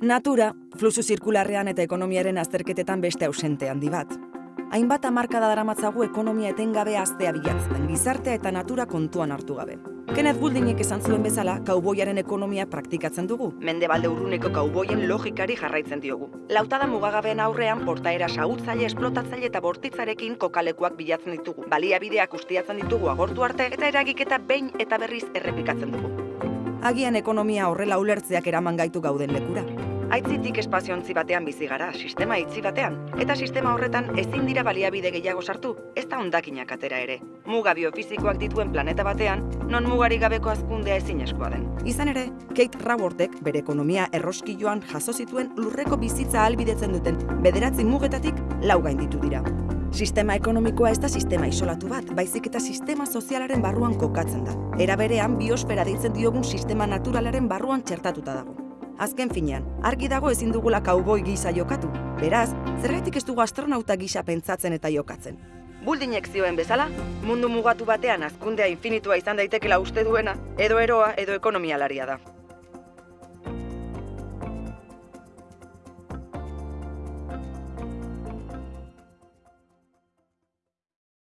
Natura, fluxu zirkularrean eta ekonomiaren azterketetan beste ausente handi bat. Hainbat hamarkada daramatzagu ekonomia etengabe aztea bilatzen, gizartea eta natura kontuan hartu gabe. Kenneth Buldinek esan zuen bezala, kauboiaren ekonomia praktikatzen dugu. Mendebalde urruneko kauboien logikari jarraitzen diogu. Lautada mugagabeen aurrean portaera sagutzaile, esplotatzaile eta bortitzarekin kokalekuak bilatzen ditugu. Baliabideak ustiatzen ditugu agortu arte eta eragiketa behin eta berriz errepikatzen dugu. Agian ekonomia horrela ulertzeak eraman gaitu gauden lekura. Aitzitik espaziontzi batean bizi gara, sistema itzi batean, eta sistema horretan ezin dira baliabide gehiago sartu, ez da ondakinak atera ere. Muga biofizikoak dituen planeta batean, non mugari gabeko azkundea ezin eskoa den. Izan ere, Kate Rawortek bere ekonomia erroskilloan jaso zituen lurreko bizitza albidetzen duten bederatzi mugetatik lau gainditu dira. Sistema ekonomikoa ez da sistema isolatu bat, baizik eta sistema sozialaren barruan kokatzen da. Era berean, biosfera deitzen diogun sistema naturalaren barruan txertatuta dago. Azken finean, argi dago ezin dugula kauboi gisa jokatu. Beraz, zergatik ez dugu astronauta gisa pentsatzen eta jokatzen. Buldinek zioen bezala, mundu mugatu batean azkundea infinitua izan daitekela uste duena, edo eroa edo ekonomialaria da.